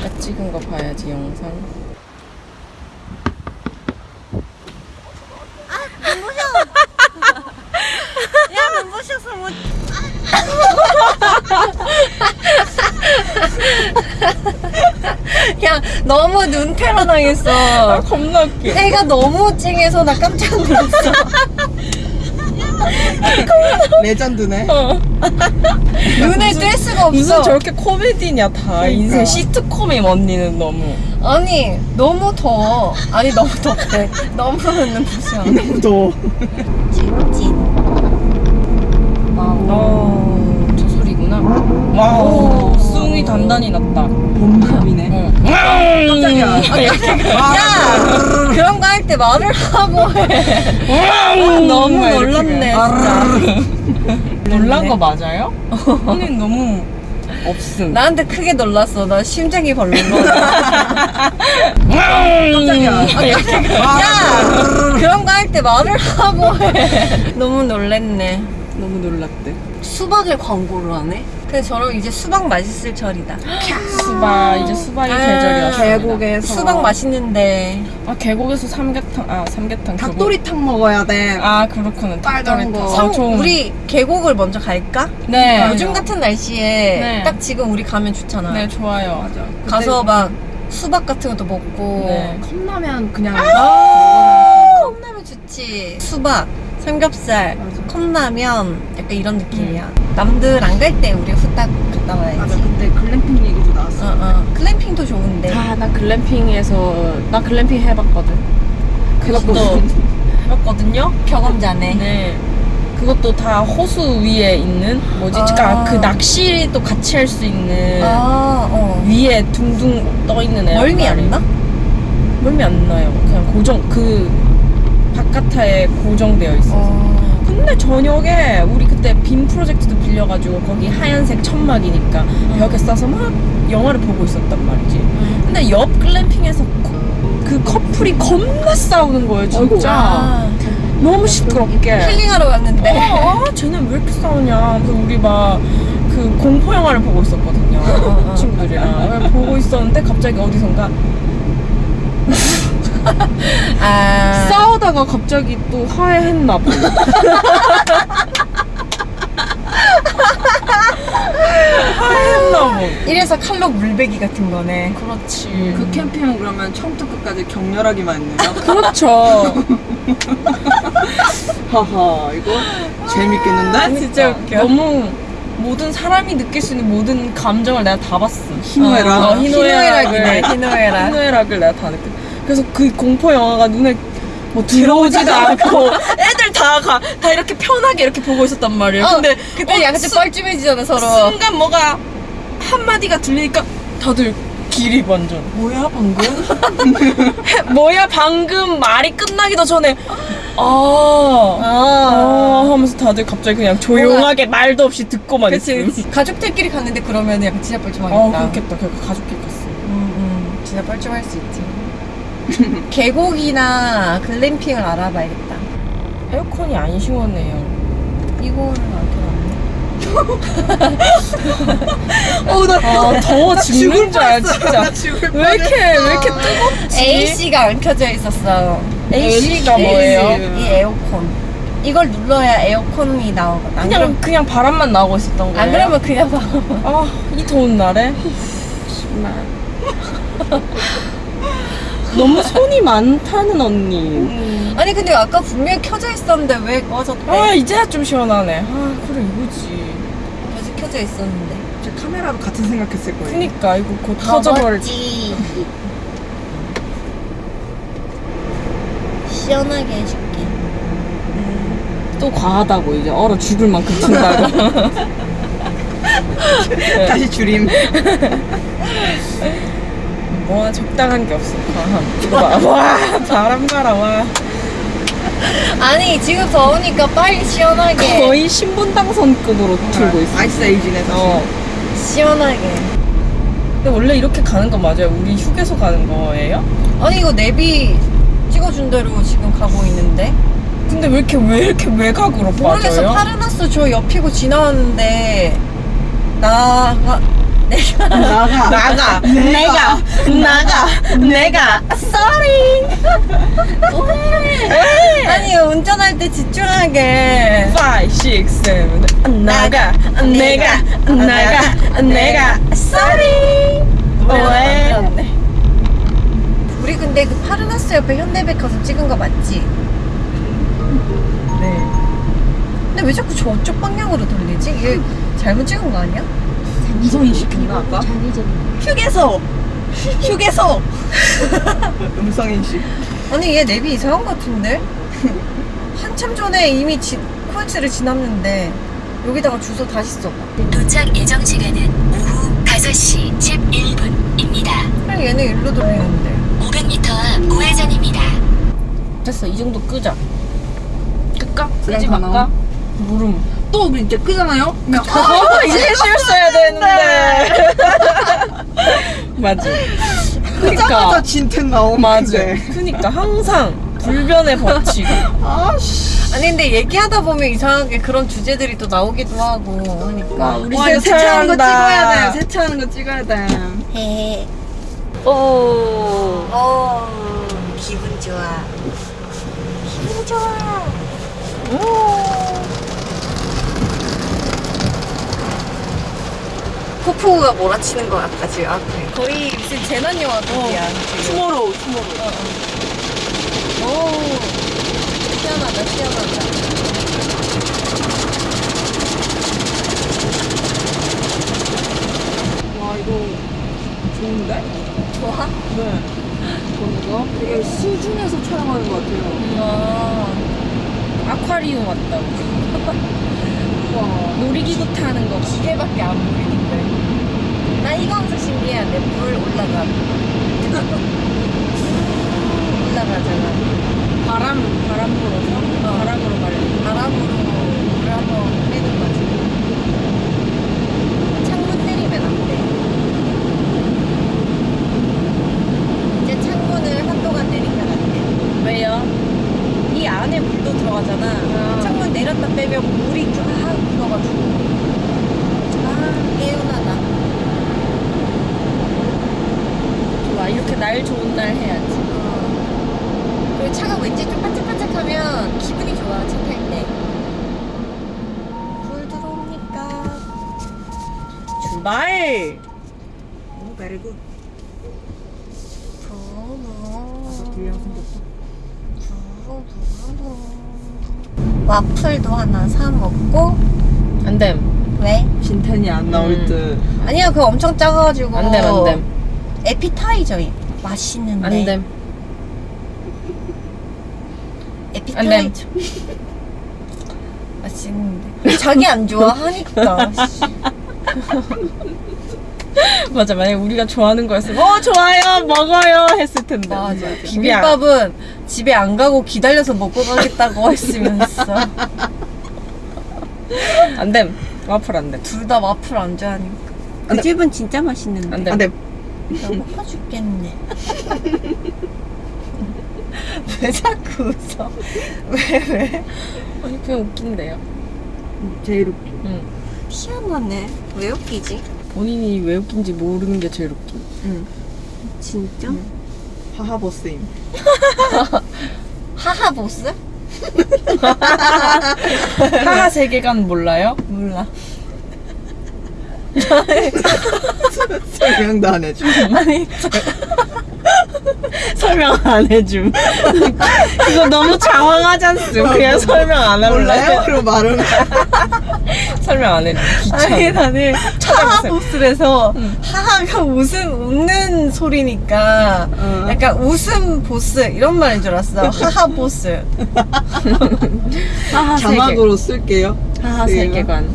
아까 찍은 거 봐야지 영상. 야, 눈부셔서 못. 야, 너무 눈테러 당했어. 아 겁나 웃겨. 해가 너무 쨍해서 나 깜짝 놀랐어. 레전드네. 눈에 뗄 수가 없어. 무슨 저렇게 코미디냐 다 인생 시트콤임 언니는 너무. 아니, 너무 더워. 아니, 너무 덥대. 너무 눈부셔. 너무 더워. 찐찐. wow. 어, 저 소리구나. wow, 성이 단단히 났다. 봄밤이네. 어. 깜짝이야. 야! 그런 거 할 때 말을 하고 해. 너무 막 이렇게 놀랐네. 놀란 거 맞아요? 언니 너무 없음. 나한테 크게 놀랐어. 나 심장이 벌렁. 깜짝이야. 야! 그런 거 할 때 말을 하고 해. 너무 놀랬네. 너무 놀랐대. 수박을 광고로 하네? 근데 저럼 이제 수박 맛있을 절이다. 수박 이제 수박이 아, 왔습니다. 계곡에서 수박 맛있는데. 아 계곡에서 삼계탕 아 삼계탕 그거. 닭도리탕 먹어야 돼. 아 그렇구나. 빨간 거. 어, 좋은- 우리 계곡을 먼저 갈까? 네. 요즘 같은 날씨에 네. 딱 지금 우리 가면 좋잖아. 네 좋아요. 맞아. 가서 막 수박 같은 것도 먹고. 네. 컵라면 그냥 아, 컵라면 좋지. 수박, 삼겹살, 맞아. 컵라면 약간 이런 느낌이야. 남들 안 갈 때 우리 후딱 갔다 와야지. 맞아. 그때 글램핑 얘기도 어, 나왔어. 어. 글램핑도 좋은데. 아 나 글램핑에서 나 글램핑 해봤거든. 그것도 해봤거든요. 경험자네. 네. 그것도 다 호수 위에 있는 뭐지? 아. 그러니까 그 낚시도 같이 할 수 있는 아, 어. 위에 둥둥 떠 있는 애. 멀미 안 나? 멀미 안 나요. 그냥 고정 그 바깥에 고정되어 있어. 서 어. 근데 저녁에 우리 그때 빔 프로젝트도 빌려가지고 거기 하얀색 천막이니까 벽에 싸서 막 영화를 보고 있었단 말이지. 근데 옆 글램핑에서 거- 그 커플이 겁나 싸우는 거예요, 진짜. 아, 너무 시끄럽게. 힐링하러 갔는데. 어, 아, 쟤는 왜 이렇게 싸우냐. 그래서 우리 막 그 공포 영화를 보고 있었거든요. 어, 어. 친구들이랑 보고 있었는데 갑자기 어디선가 아. 싸우다가 갑자기 또 화해했나 봐. 화해했나 봐. 이래서 칼로 물베기 같은 거네. 그렇지. 그 캠핑은 그러면 처음부터 끝까지 격렬하기만 했네요. 그렇죠. 하하 이거 재밌겠는데? 진짜 웃겨. 너무 모든 사람이 느낄 수 있는 모든 감정을 내가 다 봤어. 희노애락. 어, 희노애락이네, 희노애락을. 희노애락. 희노애락을 내가 다 느꼈. 그래서 그 공포 영화가 눈에 뭐 들어오지도 않고 애들 다 가, 다 이렇게 편하게 이렇게 보고 있었단 말이에요. 어, 근데 그때 어, 양쪽 수- 뻘쭘해지잖아, 서로. 순간 뭐가 한 마디가 들리니까 다들 길이 완전 뭐야 방금? 뭐야 방금 말이 끝나기도 전에 아, 아. 아 하면서 다들 갑자기 그냥 조용하게 말도 없이 듣고만 있음. 가족들끼리 갔는데 그러면 약간 진짜 뻘쭘하겠다. 아 그렇겠다 가족끼리 갔어 음, 음. 진짜 뻘쭘할 수 있지. 계곡이나 글램핑을 알아봐야겠다. 에어컨이 안 시원해요 이거를 안 켜놨네. 어, 나 아 더워 죽는 줄 알아 진짜 왜 이렇게 왜 이렇게 뜨겁지? AC가 안 켜져 있었어. AC가 뭐예요? 이 에어컨. 이걸 눌러야 에어컨이 나오거든. 안, 그냥 그럼, 그냥 바람만 나오고 있었던 거예요? 안 그러면 그냥 봐. 아이 더운 날에 너무 손이 많다는 언니. 아니 근데 아까 분명히 켜져 있었는데 왜 꺼졌대? 아 이제야 좀 시원하네. 아 그래 이거지. 계속 켜져 있었는데. 제 카메라도 같은 생각했을 거예요. 그니까 이거 곧 터져버릴. 시원하게 해줄게. 또 과하다고 이제 얼어 죽을 만큼 튼다고. 다시 줄임. 뭐 적당한 게 없어. 봐. 와 바람 가라 와. 아니 지금 더우니까 빨리 시원하게. 거의 신분당선급으로 틀고 있어. 아이스 에이지네. 사실. 어. 시원하게. 근데 원래 이렇게 가는 거 맞아요? 우리 휴게소 가는 거예요? 아니 이거 내비 찍어준 대로 지금 가고 있는데. 근데 왜 이렇게 왜 이렇게 외곽으로 모르겠어 빠져요? 파르나스 저 옆이고 지나왔는데 나가 내가 나가. 나가. 내가. 나가. 내가. Sorry. 아니 운전할 때 집중하게. 5, 6, 7 나가. 내가. 나가. 내가. Sorry. 왜? 네 우리 근데 그 파르나스 옆에 현대백화점 찍은 거 맞지? 네. 근데 왜 자꾸 저쪽 방향으로 돌리지? 이게 잘못 찍은 거 아니야? 이성이 시켰나 아까? 휴게소! 휴게소! 음성인식. 아니 얘 내비 이상한 거 같은데? 한참 전에 이미 지, 코엑스를 지났는데 여기다가 주소 다시 써봐 도착 예정 시간은 오후 5시 11분입니다. 그냥 얘는 일로 돌리는데 500m 앞 우회전입니다. 됐어 이 정도 끄자 끌까? 끄지 다 말까? 나와? 또 우리 이제 끄잖아요? 그냥 어, 이제 실수해야 되는데 맞아 그니까 진텐 나오면 맞아 돼. 그니까 항상 불변의 법칙 아씨. 아니 근데 얘기하다 보면 이상하게 그런 주제들이 또 나오기도 하고 하니까 우리 와, 세- 이거 세차하는 거. 찍어야 돼. 세차하는 거 찍어야 돼. 헤헤 오어 기분 좋아 기분 좋아 폭우가 몰아치는 것 같다 지금 앞에 거의 무슨 재난 영화 급이야 지금 투모로우 투모로우 오 시원하다 시원하다 와 이거 좋은데? 좋아? 네. 뭔가 되게 수중에서 촬영하는 것 같아요. 아 아쿠아리움 왔다고 와. 놀이기구 타는 거 기계밖에 안 보이는데 나 이거 엄청 신기한데 불 올라가 올라가잖아 바람 바람 불어서 바람으로 말려 바람으로 물을 한번 빼는 거지. 창문 때리면 안 돼. 이제 창문을 한동안 내리면 안 돼. 왜요? 이 안에 물도 들어가잖아. 아. 창문 내렸다 빼면 물이 쫙 묻어가지고. 아, 개운하다. 좋아 이렇게 날 좋은 날 해야지 그리고 차가 왠지 좀 반짝반짝하면 기분이 좋아, 차 탈 때. 불 들어오니까. 출발 오, 베리굿. 부부. 불량 생겼다. 와플도 하나 사 먹고 안됨 왜? 진텐이 안 나올 음. 듯. 아니야 그거 엄청 작아가지고 안됨 안됨 에피타이저임 맛있는데. 안됨 에피타이저. 맛있는데. 자기 안 좋아하니까. 씨. 맞아 만약에 우리가 좋아하는 거였으면 어 좋아요 먹어요 했을 텐데. 맞아 비빔밥은 집에 안 가고 기다려서 먹고 가겠다고 했으면서. 안됨. 와플 안됨. 둘 다 와플 안 좋아하니까. 그. 집은 진짜 맛있는데. 안 돼. 나 먹어 죽겠네 왜 자꾸 웃어 왜 왜? 아니 그냥 웃긴데요 제일 웃기. 응 희한하네 왜 웃기지? 본인이 왜 웃긴지 모르는 게 제일 웃긴 응. 진짜? 하하버스임. 하하 보스? 하하 세계관 몰라요? 몰라 설명도 안 해줘. 설명 안 해줌 이거 너무 장황하지 않습 그냥 설명 안 할래 몰라요? 그럼 말은. 설명 안 해줌 아니 귀찮아 나는 하하 찾아보세요. 보스래서 응. 하하가 웃음 웃는 소리니까 어. 약간 웃음 보스 이런 말인 줄 알았어 하하 보스 하하 자막으로 쓸게요. 하하 세계관.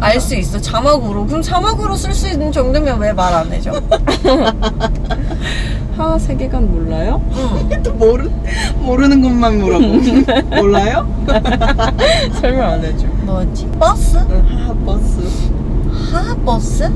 알 수 있어 자막으로 그럼 자막으로 쓸 수 있는 정도면 왜 말 안 해줘? 하하 세계관 몰라요? 응 또 모르, 모르는 것만 물어보. 몰라요? 설명 안 해줌 뭐지? 버스? 응, 하하 버스. 하하 버스?